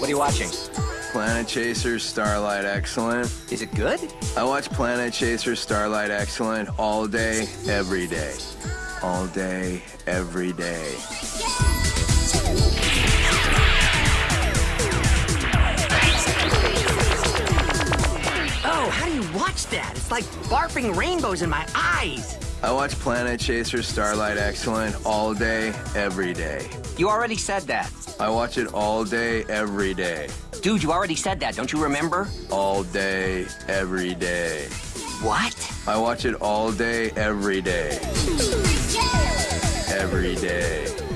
What are you watching? Planet Chaser Starlight Excellent. Is it good? I watch Planet Chaser Starlight Excellent all day, every day. All day, every day. Oh, how do you watch that? It's like barfing rainbows in my eyes. I watch Planet Chaser Starlight Excellent all day, every day. You already said that. I watch it all day, every day. Dude, you already said that. Don't you remember? All day, every day. What? I watch it all day, every day. Every day.